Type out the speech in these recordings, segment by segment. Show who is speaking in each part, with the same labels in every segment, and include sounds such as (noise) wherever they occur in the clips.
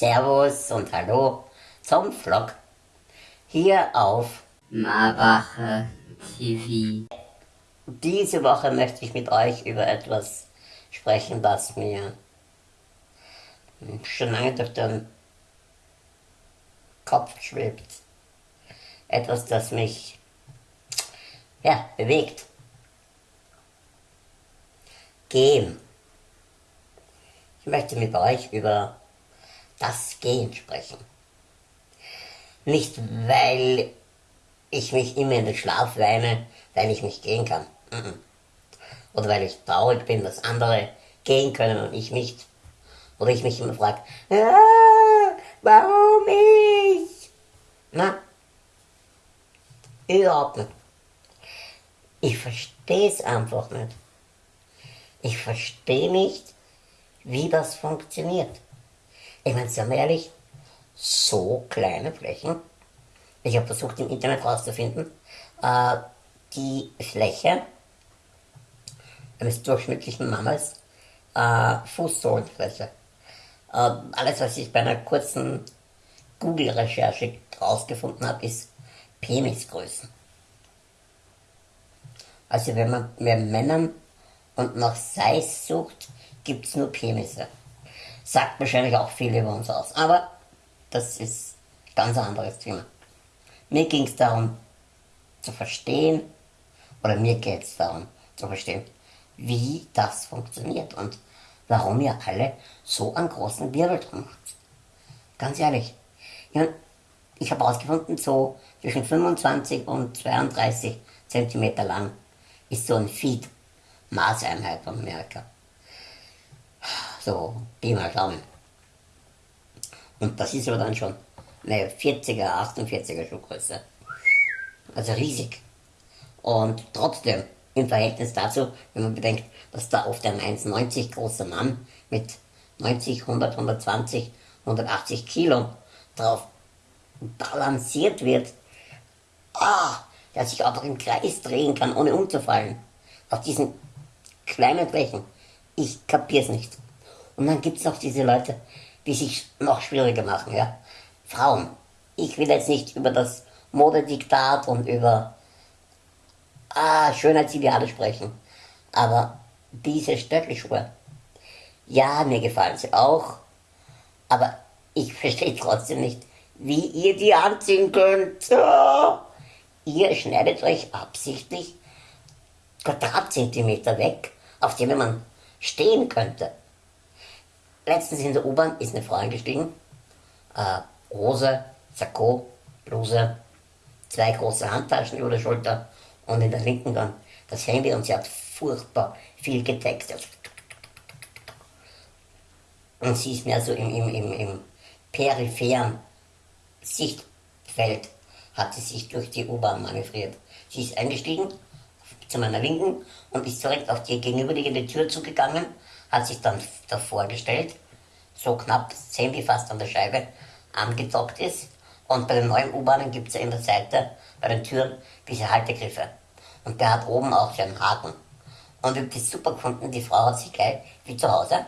Speaker 1: Servus und Hallo zum Vlog hier auf
Speaker 2: Marbacher TV.
Speaker 1: Diese Woche möchte ich mit euch über etwas sprechen, das mir schon lange durch den Kopf schwebt. Etwas, das mich ja, bewegt. Gehen. Ich möchte mit euch über das Gehen sprechen. Nicht, weil ich mich immer in den Schlaf weine, weil ich nicht gehen kann. Oder weil ich traurig bin, dass andere gehen können und ich nicht. Oder ich mich immer frage, ah, warum ich? Na, überhaupt nicht. Ich verstehe es einfach nicht. Ich verstehe nicht, wie das funktioniert. Ich meine, sagen wir ehrlich, so kleine Flächen. Ich habe versucht im Internet herauszufinden, äh, die Fläche eines durchschnittlichen Mammas, äh, Fußsohlenfläche. Äh, alles, was ich bei einer kurzen Google-Recherche herausgefunden habe, ist Penisgrößen. Also wenn man bei Männern und nach Size sucht, gibt es nur Penisse. Sagt wahrscheinlich auch viel über uns aus. Aber das ist ein ganz anderes Thema. Mir ging es darum zu verstehen, oder mir geht es darum zu verstehen, wie das funktioniert und warum ihr alle so einen großen Wirbel drum habt. Ganz ehrlich. Ja, ich habe herausgefunden, so zwischen 25 und 32 cm lang ist so ein Feed Maßeinheit von Amerika. So, Pi mal Daumen. Und das ist aber dann schon eine 40er, 48er Schuhgröße. Also riesig. Und trotzdem, im Verhältnis dazu, wenn man bedenkt, dass da oft ein 1,90 großer Mann mit 90, 100, 120, 180 Kilo drauf balanciert wird, ah, der sich einfach im Kreis drehen kann, ohne umzufallen. Auf diesen kleinen Flächen. Ich kapier's nicht. Und dann gibt's noch diese Leute, die sich noch schwieriger machen, ja. Frauen. Ich will jetzt nicht über das Modediktat und über ah, Schönheitsideale sprechen. Aber diese Stöckelschuhe, ja, mir gefallen sie auch. Aber ich (laughs) verstehe trotzdem nicht, wie ihr die anziehen könnt. Oh. Ihr schneidet euch absichtlich Quadratzentimeter weg, auf denen man stehen könnte. Letztens in der U-Bahn ist eine Frau eingestiegen, äh, Hose, Sakko, Bluse, zwei große Handtaschen über der Schulter und in der linken dann das Handy und sie hat furchtbar viel getextet. Und sie ist mehr so im, im, im, im peripheren Sichtfeld, hat sie sich durch die U-Bahn manövriert. Sie ist eingestiegen zu meiner Linken und ist direkt auf die gegenüberliegende Tür zugegangen, hat sich dann davor gestellt, so knapp das Handy fast an der Scheibe angedockt ist. Und bei den neuen U-Bahnen gibt es ja in der Seite bei den Türen diese Haltegriffe. Und der hat oben auch so einen Haken. Und ich habe das super gefunden, die Frau hat sich gleich, wie zu Hause,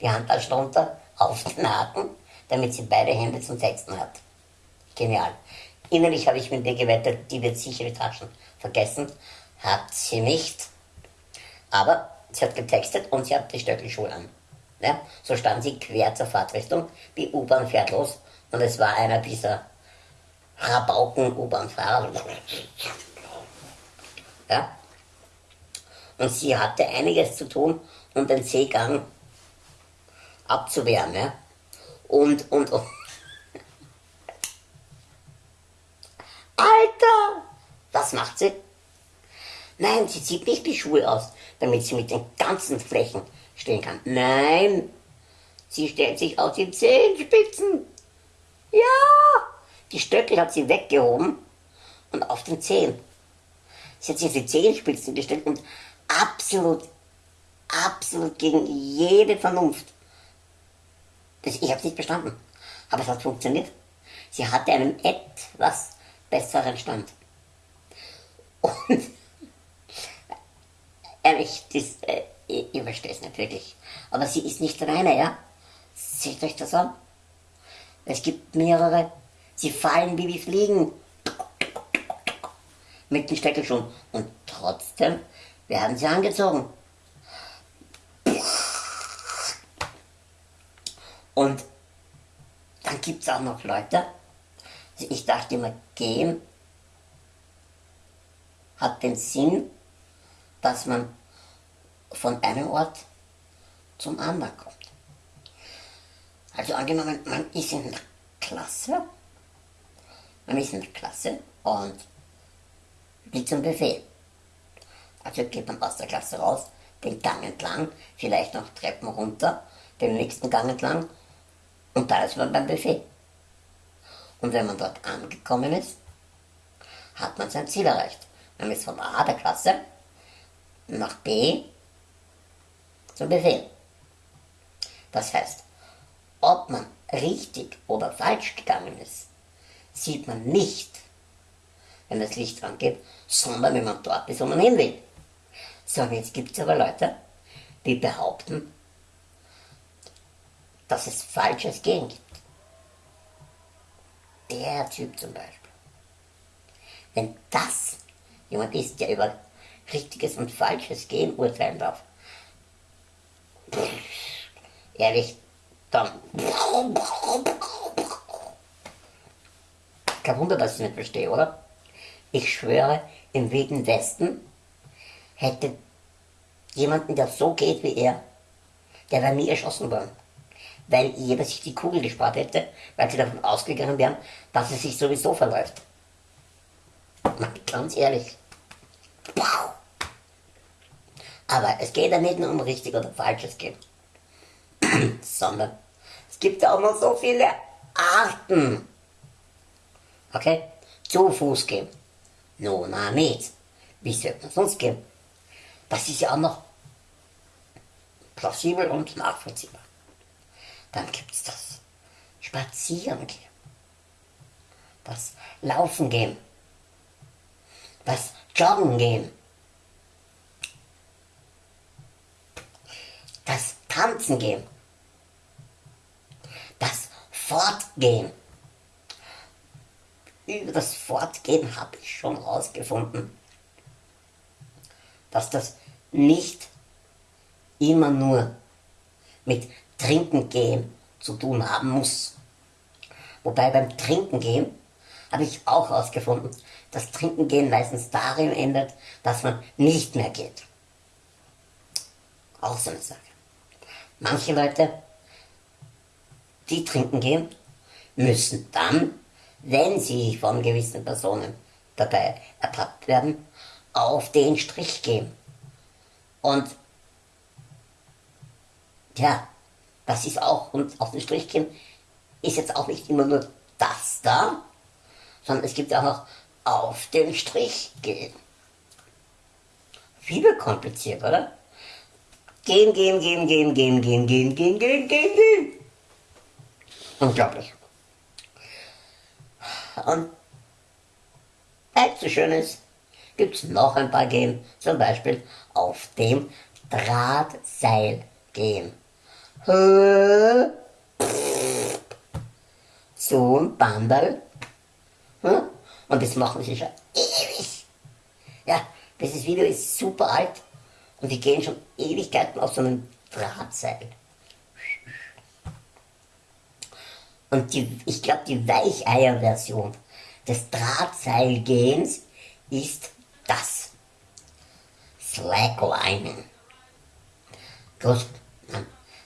Speaker 1: die Handtasche runter auf den Haken, damit sie beide Hände zum Texten hat. Genial. Innerlich habe ich mit ihr gewettet, die wird sicher die Taschen vergessen. Hat sie nicht. Aber sie hat getextet und sie hat die Stöckelschuhe an. Ja, so stand sie quer zur Fahrtrichtung, die U-Bahn fährt los und es war einer dieser Rabauken-U-Bahn-Fahrer. Ja? Und sie hatte einiges zu tun, um den Seegang abzuwehren. Ja? Und, und, und. Alter! Was macht sie? Nein, sie zieht nicht die Schuhe aus, damit sie mit den ganzen Flächen stehen kann. Nein, sie stellt sich auf die Zehenspitzen. Ja, die Stöckel hat sie weggehoben und auf den Zehen. Sie hat sich auf die Zehenspitzen gestellt und absolut, absolut gegen jede Vernunft. Das, ich habe es nicht verstanden, aber es hat funktioniert. Sie hatte einen etwas besseren Stand. Und ehrlich, das, äh, ich, ich verstehe es nicht wirklich. Aber sie ist nicht alleine, ja? Seht euch das an. Es gibt mehrere. Sie fallen wie wie Fliegen. Mit den Steckelschuhen. Und trotzdem werden sie angezogen. Und dann gibt es auch noch Leute, ich dachte immer, gehen hat den Sinn, dass man von einem Ort zum anderen kommt. Also angenommen, man ist in der Klasse, man ist in der Klasse und geht zum Befehl. Also geht man aus der Klasse raus, den Gang entlang, vielleicht noch Treppen runter, den nächsten Gang entlang und da ist man beim Buffet. Und wenn man dort angekommen ist, hat man sein Ziel erreicht. Man ist von A der Klasse nach B zum Befehl. Das heißt, ob man richtig oder falsch gegangen ist, sieht man nicht, wenn das Licht angeht, sondern wenn man dort ist, wo man hin will. So, jetzt gibt es aber Leute, die behaupten, dass es falsches Gehen gibt. Der Typ zum Beispiel. Wenn das jemand ist, der über richtiges und falsches Gehen urteilen darf, ehrlich, dann. Kein Wunder, dass ich nicht verstehe, oder? Ich schwöre, im Wilden Westen hätte jemanden, der so geht wie er, der wäre nie erschossen worden weil jeder sich die Kugel gespart hätte, weil sie davon ausgegangen wären, dass es sich sowieso verläuft. Ganz ehrlich. Aber es geht ja nicht nur um richtig oder falsches Gehen, (clears throat) sondern es gibt ja auch noch so viele Arten. Okay? Zu Fuß gehen. No, na nicht. Wie sollte man sonst gehen? Das ist ja auch noch plausibel und nachvollziehbar. Dann gibt es das Spazieren gehen, das Laufen gehen, das Joggen gehen, das Tanzen gehen, das Fortgehen. Über das Fortgehen habe ich schon herausgefunden, dass das nicht immer nur mit Trinken gehen zu tun haben muss. Wobei beim Trinken gehen habe ich auch herausgefunden, dass Trinken gehen meistens darin endet, dass man nicht mehr geht. Auch so eine Sache. Manche Leute, die trinken gehen, müssen dann, wenn sie von gewissen Personen dabei ertappt werden, auf den Strich gehen. Und ja, das ist auch, und auf den Strich gehen, ist jetzt auch nicht immer nur das da, sondern es gibt auch noch auf den Strich gehen. Viel kompliziert, oder? Gehen, gehen, gehen, gehen, gehen, gehen, gehen, gehen, gehen, gehen, gehen. Unglaublich. Und weil es so schön ist, gibt es noch ein paar Gehen, zum Beispiel auf dem Drahtseil gehen. So ein Bandal. Und das machen sie schon ewig. Ja, dieses Video ist super alt und die gehen schon Ewigkeiten auf so einem Drahtseil. Und die, ich glaube, die Weicheier-Version des Drahtseilgehens ist das. Slacklining. Gut,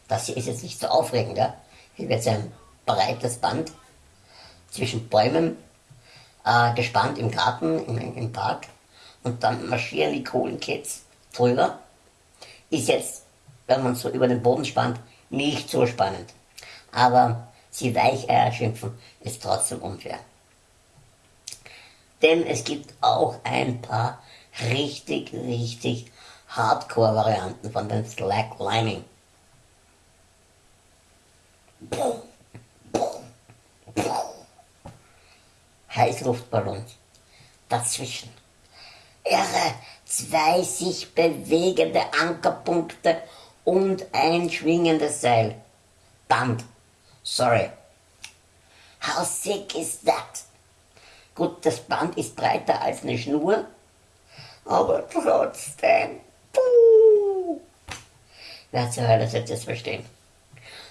Speaker 1: das hier ist jetzt nicht so aufregend. Ja? Hier wird ein breites Band zwischen Bäumen äh, gespannt im Garten, im, im Park. Und dann marschieren die coolen Kids drüber. Ist jetzt, wenn man so über den Boden spannt, nicht so spannend. Aber sie Weicheier schimpfen, ist trotzdem unfair. Denn es gibt auch ein paar richtig, richtig Hardcore-Varianten von den Slacklining. Heißluftballons. Dazwischen. Irre, zwei sich bewegende Ankerpunkte und ein schwingendes Seil. Band. Sorry. How sick is that? Gut, das Band ist breiter als eine Schnur, aber trotzdem. Puh. Wer zur Hölle sollte das verstehen?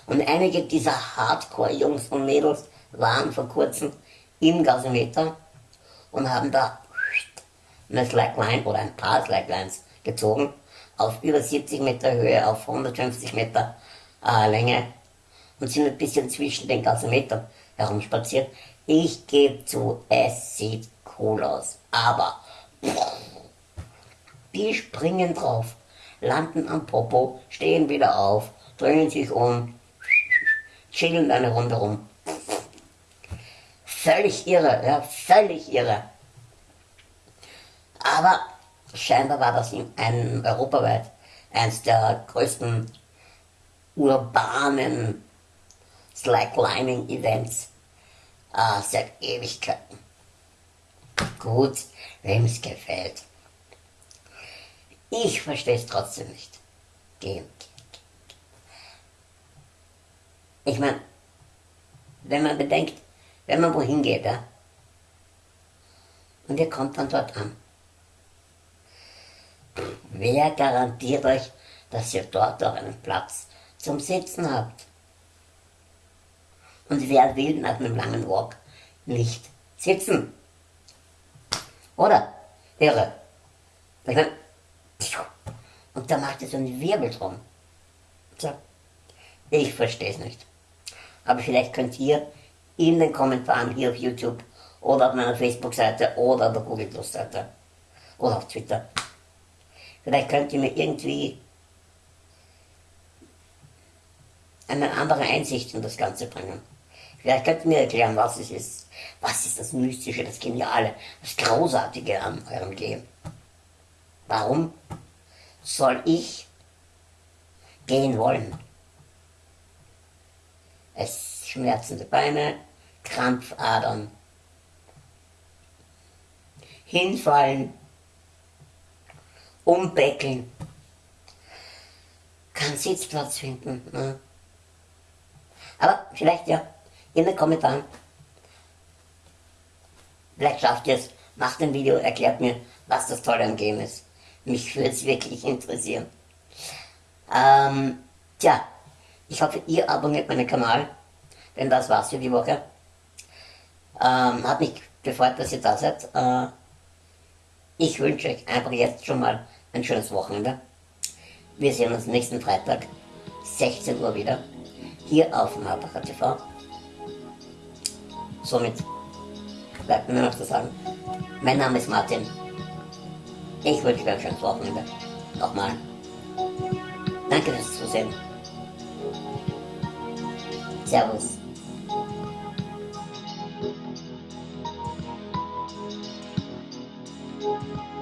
Speaker 1: Und einige dieser Hardcore-Jungs und Mädels waren vor kurzem im Gasometer und haben da eine Slackline oder ein paar Slacklines gezogen auf über 70 Meter Höhe, auf 150 Meter äh, Länge und sind ein bisschen zwischen den Gasometern herumspaziert. Ich gebe zu, es sieht cool aus, aber die springen drauf, landen am Popo, stehen wieder auf, drehen sich um, chillen eine Runde rum. Völlig irre, ja, völlig irre. Aber scheinbar war das in einem europaweit eines der größten urbanen Slacklining-Events äh, seit Ewigkeiten. Gut, wem es gefällt. Ich verstehe es trotzdem nicht. Gehen. Ich meine, wenn man bedenkt, wenn man wohin geht, ja, und ihr kommt dann dort an, wer garantiert euch, dass ihr dort auch einen Platz zum Sitzen habt? Und wer will nach einem langen Walk nicht sitzen? Oder? Irre. Ich mein, und da macht es so einen Wirbel drum. So. Ich verstehe es nicht. Aber vielleicht könnt ihr in den Kommentaren hier auf YouTube oder auf meiner Facebook-Seite oder auf der Google Plus-Seite oder auf Twitter. Vielleicht könnt ihr mir irgendwie eine andere Einsicht in das Ganze bringen. Vielleicht könnt ihr mir erklären, was es ist. Was ist das Mystische, das Geniale, das Großartige an eurem Leben? Warum soll ich gehen wollen? Es schmerzende Beine, Krampfadern, hinfallen, umbeckeln, keinen Sitzplatz finden. Ne? Aber vielleicht ja in den Kommentaren. Vielleicht schafft ihr es, macht ein Video, erklärt mir, was das Tolle am Game ist. Mich würde es wirklich interessieren. Ähm, tja, ich hoffe, ihr abonniert meinen Kanal, denn das war's für die Woche. Ähm, hat mich gefreut, dass ihr da seid. Äh, ich wünsche euch einfach jetzt schon mal ein schönes Wochenende. Wir sehen uns nächsten Freitag, 16 Uhr wieder, hier auf Marbacher TV. Somit bleibt mir noch zu sagen, mein Name ist Martin. Ich wünsche euch ein schönes Wochenende. Nochmal. Danke fürs Zusehen. Servus.